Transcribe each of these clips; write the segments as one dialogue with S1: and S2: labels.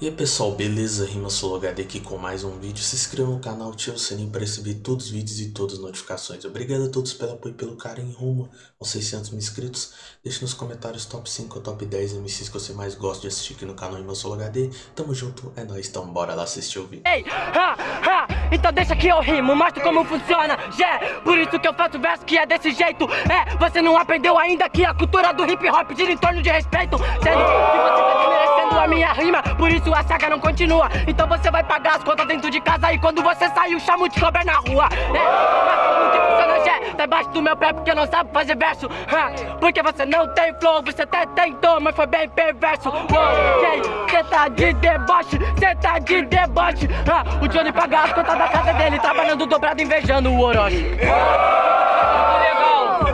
S1: E aí pessoal, beleza? Rima HD aqui com mais um vídeo. Se inscreva no canal, ative o sininho para receber todos os vídeos e todas as notificações. Obrigado a todos pelo apoio e pelo carinho rumo aos 600 mil inscritos. Deixe nos comentários top 5 ou top 10 MCs que você mais gosta de assistir aqui no canal Rima HD. Tamo junto, é nóis, então bora lá assistir o vídeo.
S2: Ei, ha, ha, então deixa que eu rimo, mostro como funciona, yeah, por isso que eu faço verso que é desse jeito, é, você não aprendeu ainda que a cultura do hip hop gira em torno de respeito, sendo que você tá a minha rima, por isso a saga não continua. Então você vai pagar as contas dentro de casa e quando você sair, o chamo de cobra na rua. É, que funciona, Jé? Tá embaixo do meu pé porque não sabe fazer verso. Porque você não tem flow, você até tentou, mas foi bem perverso. Ok, cê tá de deboche, cê tá de deboche. O Johnny paga as contas da casa dele, trabalhando dobrado, invejando o Orochi.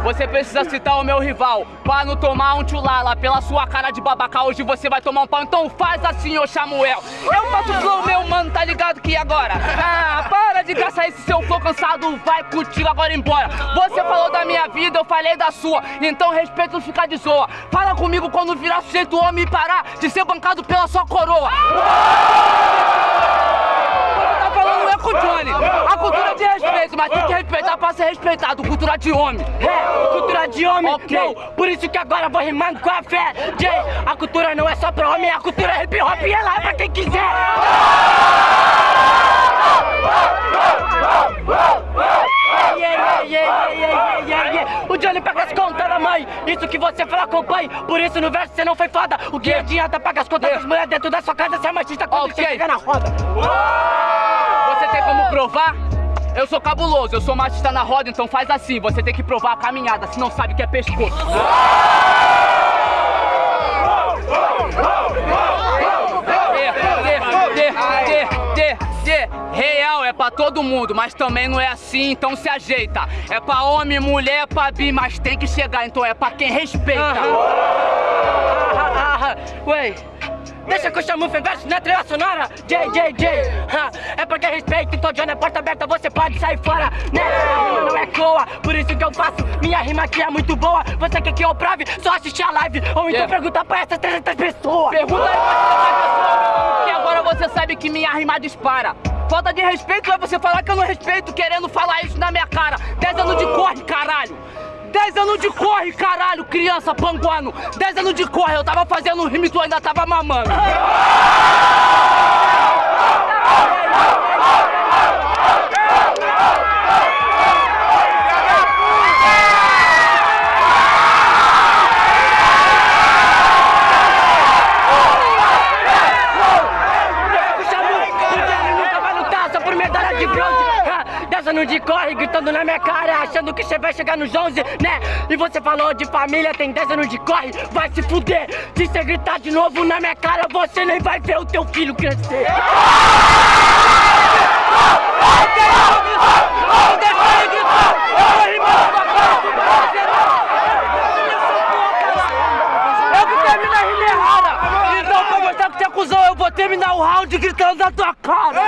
S3: Você precisa citar o meu rival. Pra não tomar um tchulala Pela sua cara de babaca Hoje você vai tomar um pau. Então faz assim, ô Samuel. Eu faço flow, meu mano, tá ligado que agora? Ah, para de gastar esse seu flow cansado. Vai contigo agora embora. Você falou da minha vida, eu falei da sua. Então respeito ficar de zoa. Fala comigo quando virar sujeito homem e parar De ser bancado pela sua coroa com o A cultura de respeito, mas tem que respeitar pra ser respeitado. Cultura de homem.
S2: É, cultura de homem,
S3: Ok.
S2: não, por isso que agora vou rimando com a fé. Jay, a cultura não é só pra homem, a cultura é hip hop e ela é pra quem quiser. Yeah, yeah, yeah, yeah, yeah, yeah, yeah. O Johnny paga as contas da mãe, isso que você fala acompanhe. Por isso no verso você não foi foda. O que adianta pagar as contas das mulheres dentro da sua casa Você é machista quando
S3: Ok.
S2: você chega na roda
S3: como provar? Eu sou cabuloso, eu sou machista na roda, então faz assim, você tem que provar a caminhada, se não sabe que é pescoço. Real é pra todo mundo, mas também não é assim, então se ajeita. É pra homem, mulher, é pra bi, mas tem que chegar, então é pra quem respeita.
S2: Ah, Ué, deixa que eu chamo o verso na trilha sonora J, J, J ah, É porque respeito, então Johnny é porta aberta Você pode sair fora, né? A rima não é coa, por isso que eu faço Minha rima aqui é muito boa Você quer que eu prove? Só assistir a live Ou então
S3: Yeah.
S2: pergunta pra essas 300 pessoas
S3: Pergunta aí pra essa pessoa, que agora você sabe que minha rima dispara. Falta de respeito é você falar que eu não respeito, querendo falar isso na minha cara. 10 anos de corre, caralho. 10 anos de corre, caralho, criança panguano. 10 anos de corre, eu tava fazendo rima e tu ainda tava mamando.
S2: O Chamu, o Johnny nunca vai lutar só por medalha de bronze Anos de corre, gritando na minha cara Achando que você vai chegar nos 11, né? E você falou de família, tem 10 anos de corre Vai se fuder, se você gritar de novo na minha cara Você nem vai ver o teu filho crescer. Então pra mostrar que você Eu vou terminar o round gritando na tua cara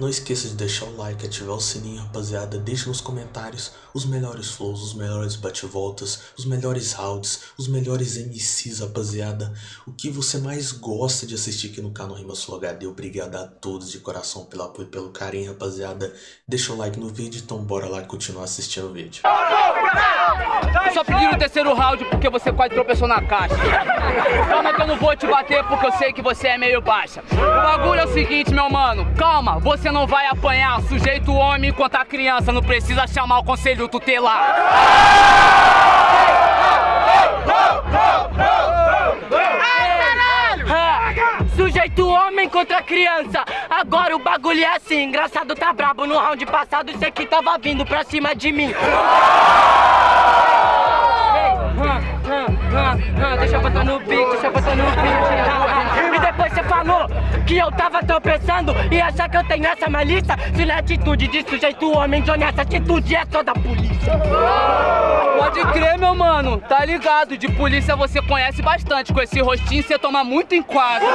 S1: Não esqueça de deixar o like, ativar o sininho, rapaziada. Deixe nos comentários os melhores flows, os melhores bate-voltas, os melhores rounds, os melhores MCs, rapaziada. O que você mais gosta de assistir aqui no canal Rima Sul HD. Obrigado a todos de coração pelo apoio e pelo carinho, rapaziada. Deixa o like no vídeo, então bora lá continuar assistindo o vídeo.
S3: Só pediram o terceiro round porque você quase tropeçou na caixa. Calma que eu não vou te bater porque eu sei que você é meio baixa. O bagulho é o seguinte, meu mano. Calma, você não vai apanhar. Sujeito homem contra criança. Não precisa chamar o conselho tutelar.
S2: Sujeito homem contra criança. Agora o bagulho é assim Engraçado tá brabo. No round passado Isso aqui tava vindo pra cima de mim. Ei, Deixa eu botar no beat, deixa eu botar no beat falou que eu tava tropeçando E achar que eu tenho essa malícia Se na atitude de sujeito homem Johnny, essa atitude é só da polícia
S3: Pode crer, meu mano. Tá ligado? De polícia você conhece bastante. Com esse rostinho você toma muito enquadro.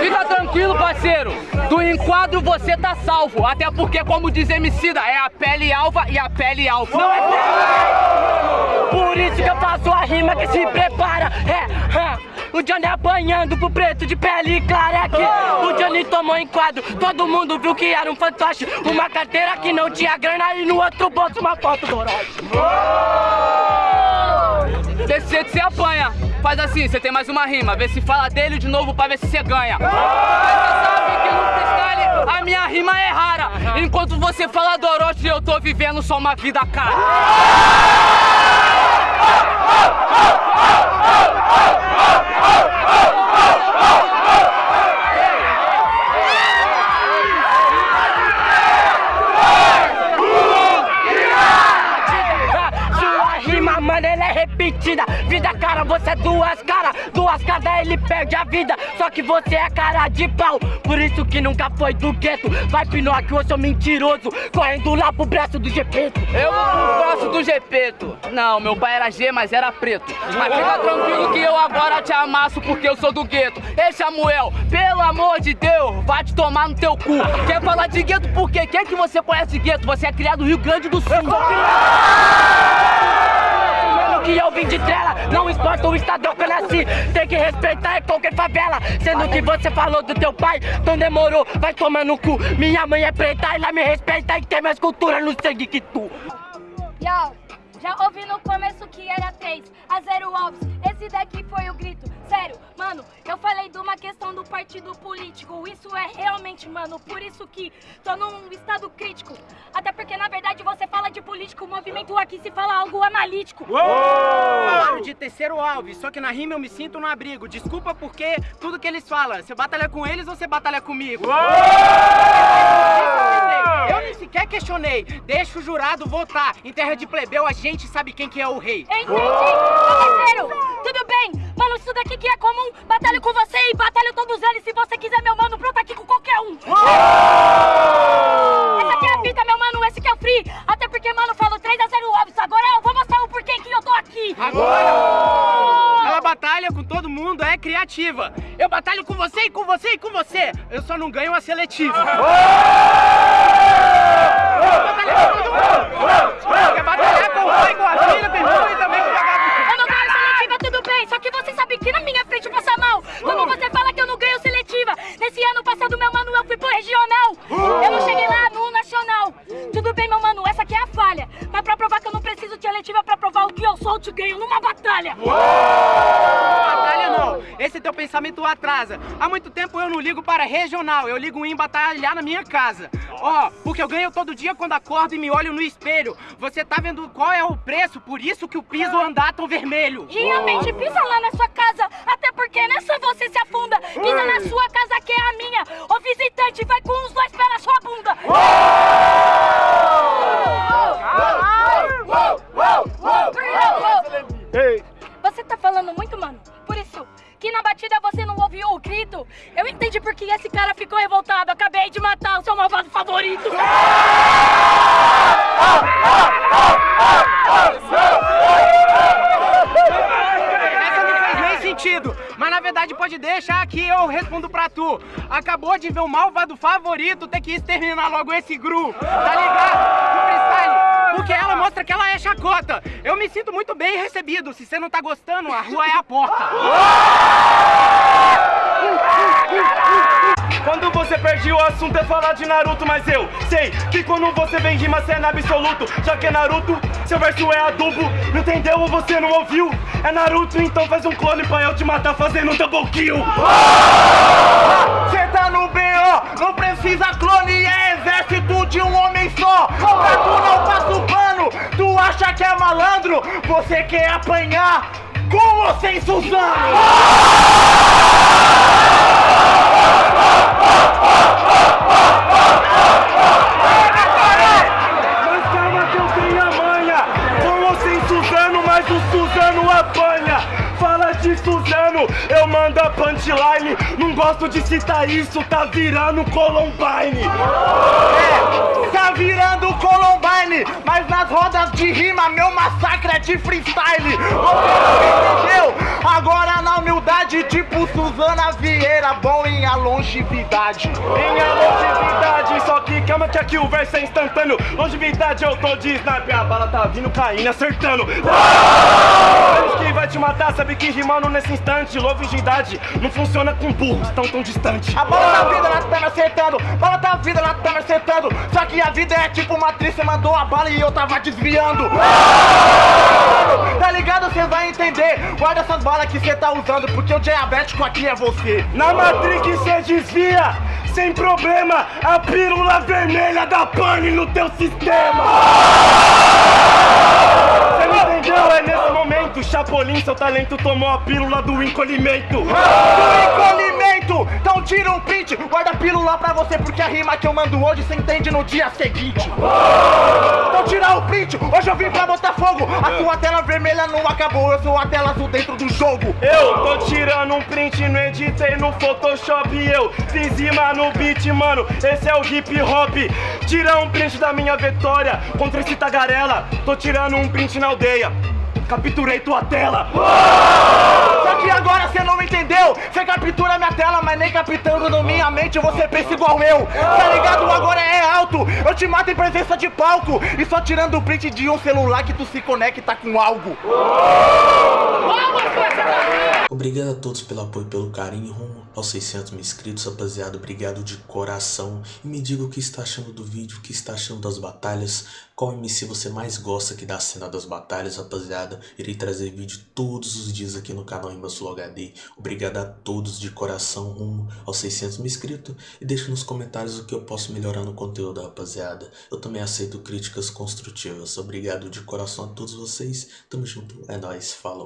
S3: Fica tranquilo, parceiro. Enquadro você tá salvo. Até porque, como diz Emicida, é a pele alva e a pele alfa.
S2: Não é pele! Por isso que eu faço a rima que se prepara. É, é. O Johnny apanhando pro preto de pele clara aqui. O Johnny tomou enquadro, todo mundo viu que era um fantoche. Uma carteira que não tinha grana e no outro bolso uma foto do.
S3: Desse jeito você apanha. Faz assim, você tem mais uma rima. Vê se fala dele de novo pra ver se você ganha. Mas você sabe que no freestyle a minha rima é rara. Enquanto você fala do Orochi, eu tô vivendo só uma vida cara.
S2: É duas caras. Duas caras, ele perde a vida. Só que você é cara de pau. Por isso que nunca foi do gueto. Vai Pinóquio, eu sou mentiroso. Correndo lá pro braço do Gepeto.
S3: Eu vou pro braço do Gepeto. Não, meu pai era G, mas era preto. Mas fica tranquilo que eu agora te amasso porque eu sou do gueto. Ei, Samuel, pelo amor de Deus, vai te tomar no teu cu. Quer falar de gueto por quê? Quem que você conhece de gueto? Você é criado no Rio Grande do Sul.
S2: Mano, que eu vim de trela, não importa o estado que eu nasci Tem que respeitar é qualquer favela. Sendo que você falou do teu pai, então demorou Vai tomar no cu, minha mãe é preta Ela me respeita e tem mais cultura no sangue que tu.
S4: Yo, já ouvi no começo que era 3 a 0 Alves. Esse daqui foi o grito. Sério, mano, eu falei de uma questão do partido político. Isso é realmente, mano, por isso que tô num estado crítico. Até porque, na verdade, você fala de político, o movimento aqui se fala algo analítico.
S5: Falaram de terceiro alvo, só que na rima eu me sinto no abrigo. Desculpa porque tudo que eles falam, você batalha com eles ou você batalha comigo? Eu nem sequer questionei. Deixa o jurado votar. Em terra de plebeu, a gente sabe quem que é o rei.
S4: Entendi, meu parceiro. Tudo mano, isso daqui que é comum. Batalho com você e batalho todos eles. Se você quiser, meu mano, pronto aqui com qualquer um. Essa aqui é a fita, meu mano, esse que é o free. Até porque, mano, falou 3 a 0 óbvio. Agora eu vou mostrar o porquê que eu tô aqui.
S5: Agora, ela batalha com todo mundo, é criativa. Eu batalho com você e com você e com você. Eu só não ganho a seletiva. Batalha com todo mundo. Quer batalhar com o pai, com a filha, com o irmão e também
S4: Eu não cheguei lá no nacional. Tudo bem, meu mano, essa aqui é a falha. Mas pra provar que eu não preciso de seletiva pra provar o que eu sou, eu te ganho numa batalha.
S5: Batalha não, esse teu pensamento atrasa. Há muito tempo eu não ligo para regional, eu ligo em batalhar na minha casa. Ó, porque eu ganho todo dia quando acordo e me olho no espelho. Você tá vendo qual é o preço, por isso que o piso anda tão vermelho.
S4: Realmente, pisa lá na sua casa. Até porque que eu
S5: respondo pra tu. Acabou de ver o malvado favorito ter que exterminar logo esse gru, tá ligado? No freestyle. Porque ela mostra que ela é chacota. Eu me sinto muito bem recebido. Se você não tá gostando, a rua é a porta.
S6: Você o assunto é falar de Naruto, mas eu sei que quando você vem rima cê é na absoluto. Já que é Naruto, seu verso é adubo. Não entendeu ou você não ouviu? É Naruto, então faz um clone pra eu te matar fazendo um double kill. Cê tá no BO, não precisa clone, é exército de um homem só. Pra tu não passa o pano, tu acha que é malandro? Você quer apanhar com ou sem Suzano? Mas calma que eu tenho a manha Com ou sem Suzano, mas o Suzano apanha. Fala de Suzano, eu mando a punchline. Não gosto de citar isso, tá virando Columbine. É, tá virando Columbine Mas nas rodas de rima, meu massacre é de freestyle Você não entendeu? Agora na humildade, tipo Suzana Vieira Bom em a longevidade Em a longevidade Que aqui o verso é instantâneo. Longevidade eu tô de sniper. A bala tá vindo caindo, acertando. Menos que vai te matar, sabe que rimando nesse instante. Longevidade não funciona com burros tão tão distante.
S7: A bola da vida, ela tá me acertando. Bola da vida, ela tá me acertando. Só que a vida é tipo uma atriz, você mandou a bala e eu tava desviando. Tá ligado? Você vai entender. Guarda essas balas que você tá usando, porque o diabético aqui é você.
S6: Na Matrix cê desvia, sem problema, a pílula vermelha da pane no teu sistema. Cê não entendeu? É nesse momento, Chapolin, seu talento tomou a pílula do encolhimento.
S7: Do encolhimento! Então tira um print, guarda a pílula pra você, porque a rima que eu mando hoje você entende no dia seguinte. Então tira o print, hoje eu vim pra botar fogo. A sua tela vermelha não acabou, eu sou a tela azul dentro do jogo.
S6: Eu tô tirando um print, não editei no Photoshop Eu fiz rima no beat, mano, esse é o hip hop Tira um print da minha vitória contra esse tagarela Tô tirando um print na aldeia Capturei tua tela
S7: Só que agora você não entendeu. Você captura minha tela, mas nem captando na minha mente você pensa igual eu. Tá ligado? Agora é alto. Eu te mato em presença de palco. E só tirando o print de um celular que tu se conecta com algo.
S1: Obrigado a todos pelo apoio e pelo carinho rumo aos 600 mil inscritos, rapaziada. Obrigado de coração. E me diga o que está achando do vídeo, o que está achando das batalhas. Qual MC você mais gosta aqui da cena das batalhas, rapaziada. Irei trazer vídeo todos os dias aqui no canal Imbassul HD. Obrigado a todos de coração rumo aos 600 mil inscritos. E deixe nos comentários o que eu posso melhorar no conteúdo, rapaziada. Eu também aceito críticas construtivas. Obrigado de coração a todos vocês. Tamo junto. É nóis. Falou.